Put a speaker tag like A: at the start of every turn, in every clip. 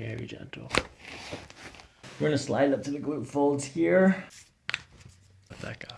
A: Very gentle. We're gonna slide up to the glute folds here. Let that go.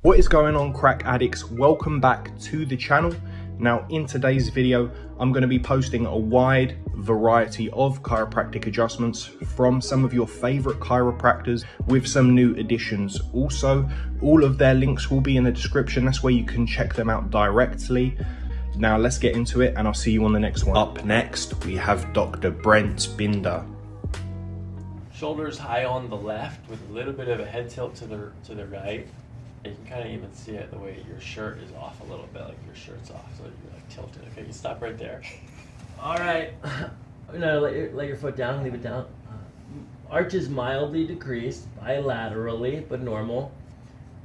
B: What is going on crack addicts? Welcome back to the channel. Now in today's video, I'm going to be posting a wide variety of chiropractic adjustments from some of your favorite chiropractors with some new additions. Also, all of their links will be in the description. That's where you can check them out directly. Now let's get into it and I'll see you on the next one. Up next, we have Dr. Brent Binder.
A: Shoulders high on the left with a little bit of a head tilt to the to the right. You can kind of even see it the way your shirt is off a little bit, like your shirt's off, so you're like tilted. Okay, you stop right there. All right. No, let your, let your foot down, leave it down. Arch is mildly decreased bilaterally, but normal.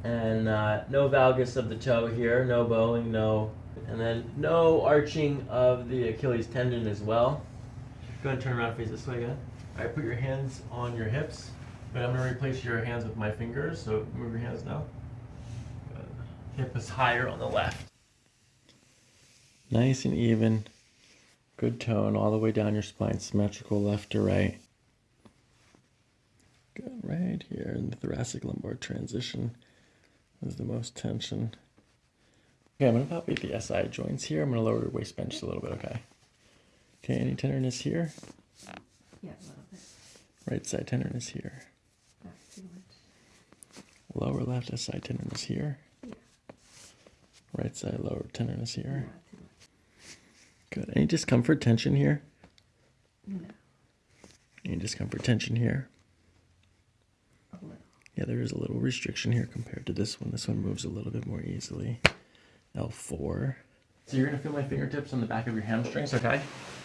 A: And uh, no valgus of the toe here, no bowing, no. And then no arching of the Achilles tendon as well. Go ahead and turn around face this way again. All right, put your hands on your hips. But I'm to replace your hands with my fingers, so move your hands now. Hip is higher on the left. Nice and even. Good tone all the way down your spine, symmetrical left to right. Good, right here in the thoracic lumbar transition is the most tension. Okay, I'm going to palpate the SI joints here. I'm going to lower your waist bench a little bit, okay? Okay, any tenderness here?
C: Yeah, a little bit.
A: Right side tenderness here.
C: Not too much.
A: Lower left SI tenderness here.
C: Yeah.
A: Right side lower tenderness here.
C: Not too much.
A: Good. Any discomfort, tension here?
C: No,
A: Any discomfort, tension here?
C: a little.
A: Yeah, there is a little restriction here compared to this one. This one moves a little bit more easily. L4. So you're gonna feel my fingertips on the back of your hamstrings, okay?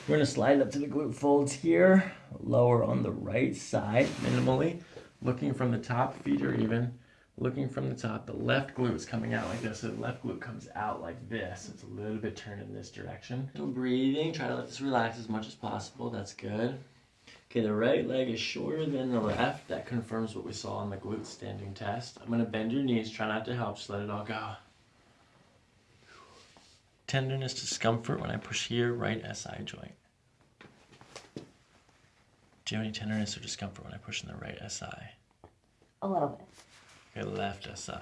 A: We're gonna slide up to the glute folds here, lower on the right side, minimally. Looking from the top, feet are even. Looking from the top, the left glute is coming out like this. So the left glute comes out like this. It's a little bit turned in this direction. Still breathing. Try to let this relax as much as possible. That's good. Okay, the right leg is shorter than the left. That confirms what we saw on the glute standing test. I'm gonna bend your knees. Try not to help. Just let it all go. Tenderness, discomfort when I push here, right SI joint. Do you have any tenderness or discomfort when I push in the right SI?
C: A little bit.
A: Okay, left SI.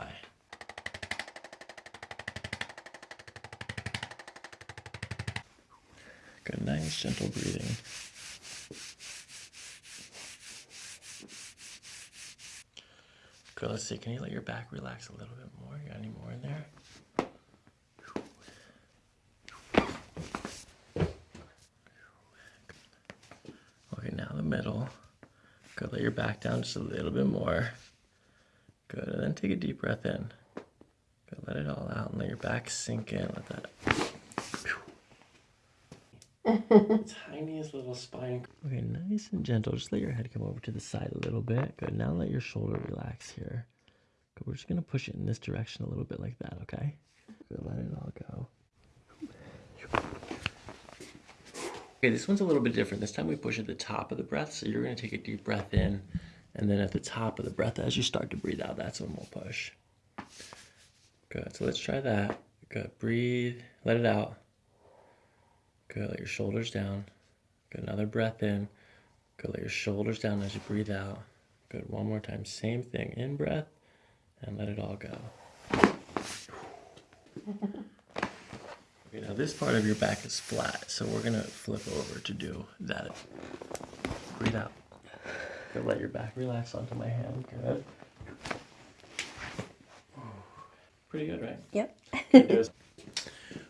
A: Good, nice, gentle breathing. Good, let's see. Can you let your back relax a little bit more? You got any more in there? Okay, now the middle. Good, let your back down just a little bit more. Good, and then take a deep breath in. Good, let it all out and let your back sink in. Let that. Tiniest little spine. Okay, nice and gentle. Just let your head come over to the side a little bit. Good, now let your shoulder relax here. Good, we're just gonna push it in this direction a little bit like that, okay? Good, let it all go. Okay, this one's a little bit different. This time we push at the top of the breath. So you're gonna take a deep breath in, and then at the top of the breath, as you start to breathe out, that's when we'll push. Good, so let's try that. Good, breathe, let it out. Good, let your shoulders down. Good, another breath in. Good, let your shoulders down as you breathe out. Good, one more time, same thing. In breath, and let it all go. Okay, now this part of your back is flat, so we're gonna flip over to do that. Breathe out. Good, let your back relax onto my hand. Good. Pretty good, right?
C: Yep.
A: Good, do it.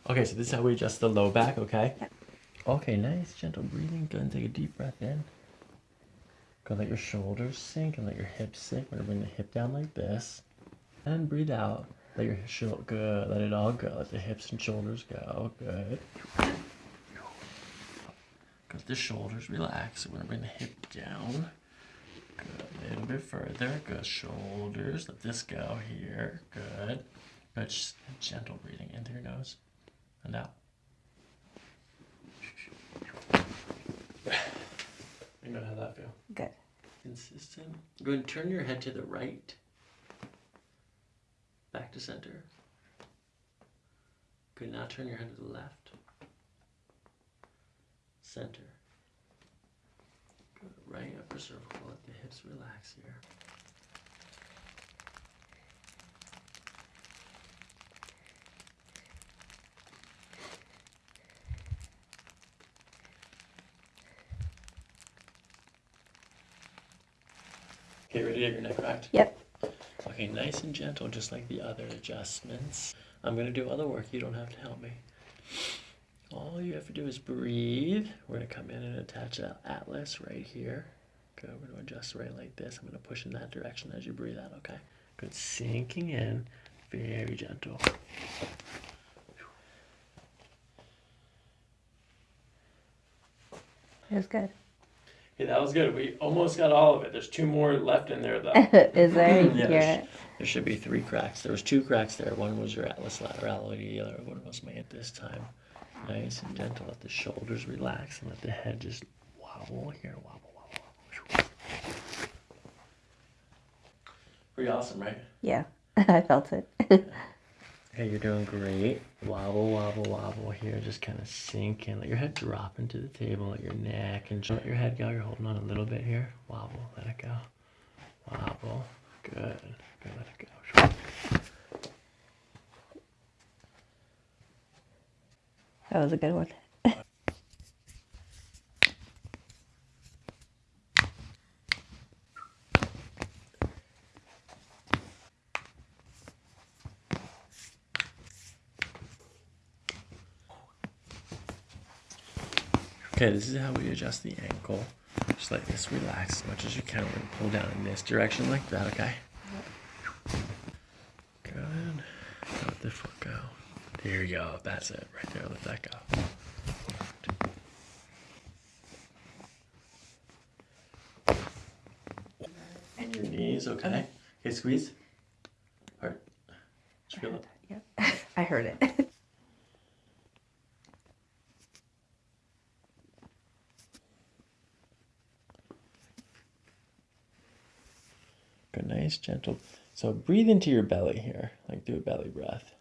A: Okay, so this is how we adjust the low back, okay? Yep. Okay, nice, gentle breathing. Go and take a deep breath in. Go let your shoulders sink and let your hips sink. We're gonna bring the hip down like this. And breathe out. Let your shoulder good. Let it all go. Let the hips and shoulders go. Good. Let the shoulders relax. We're gonna bring the hip down. Good. A little bit further. Good. Shoulders. Let this go here. Good. Good. Just gentle breathing in through your nose and out. You know how that feel?
C: Good.
A: Consistent. Go and turn your head to the right. Back to center. Good. Now turn your head to the left. Center. Right upper cervical. Let the hips relax here. Okay, ready to get your neck cracked?
C: Yep.
A: Okay, nice and gentle, just like the other adjustments. I'm gonna do other work. You don't have to help me. All you have to do is breathe. We're gonna come in and attach that atlas right here. Good. Oh, we're gonna adjust right like this. I'm gonna push in that direction as you breathe out. Okay. Good. Sinking in, very gentle.
C: It was good.
A: Okay, that was good. We almost got all of it. There's two more left in there though.
C: Is there? You
A: Yeah,
C: hear
A: there's- There should be three cracks. There was two cracks there. One was your atlas laterality, the other one was my hip this time. Nice and gentle. Let the shoulders relax and let the head just wobble here. Wobble, wobble, wobble. Pretty awesome, right?
C: Yeah, I felt it.
A: hey, you're doing great. Wobble, wobble, wobble here. Just kind of sink in. Let your head drop into the table. Let your neck and let your head go. You're holding on a little bit here. Wobble. Let it go. Wobble. Good. Good. Let it go.
C: that was a good one.
A: Okay, this is how we adjust the ankle. Just like this relax as much as you can. We're gonna pull down in this direction like that, okay? Good. Let the foot go. There you go. That's it. Right there. Let that go. And your knees, okay? Okay, squeeze. Heart. Did you feel it?
C: Yep. I heard it.
A: Good, nice, gentle. So breathe into your belly here, like do a belly breath.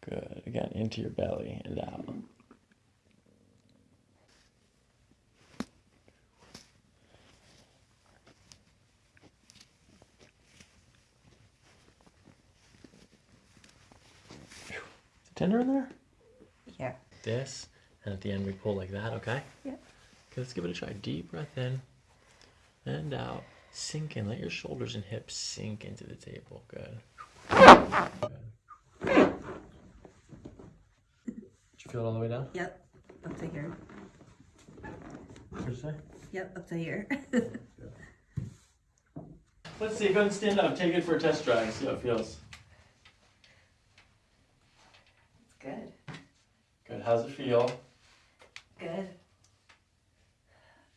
A: Good. Again, into your belly and out. Tender in there?
C: yeah.
A: This, and at the end we pull like that, okay?
C: Yep.
A: Okay, let's give it a try. Deep breath in and out. Sink in. Let your shoulders and hips sink into the table. Good. Good. Did you feel it all the way down?
C: Yep. Up to here.
A: What did you say?
C: Yep. Up to here.
A: Let's see. Go ahead and stand up. Take it for a test drive see how it feels.
C: it's good.
A: Good. How's it feel?
C: Good.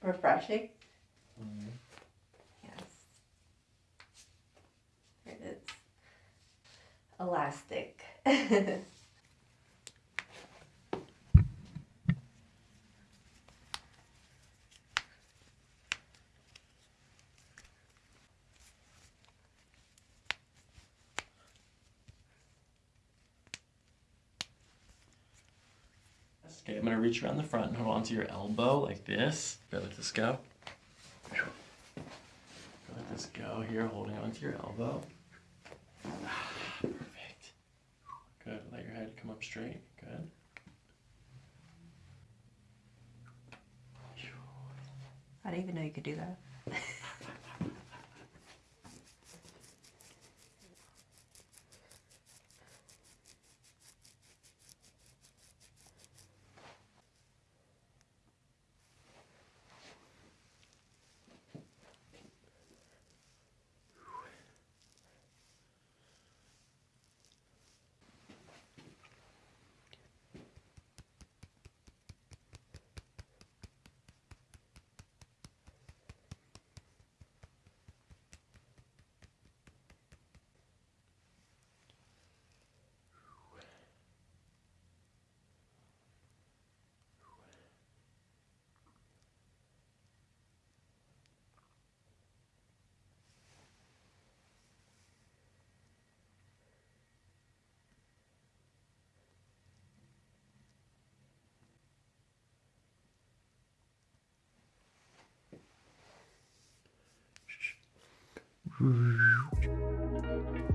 C: Refreshing.
A: Mm-hmm.
C: Yes. It is. Elastic.
A: Okay, I'm gonna reach around the front and hold on to your elbow like this. Good, let this go. Go, Let this go here, holding on to your elbow. Ah, Perfect. Good. Let your head come up. Good.
C: I didn't even know you could do that.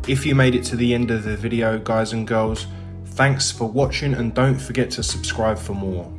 B: If you made it to the end of the video, guys and girls, thanks for watching and don't forget to subscribe for more.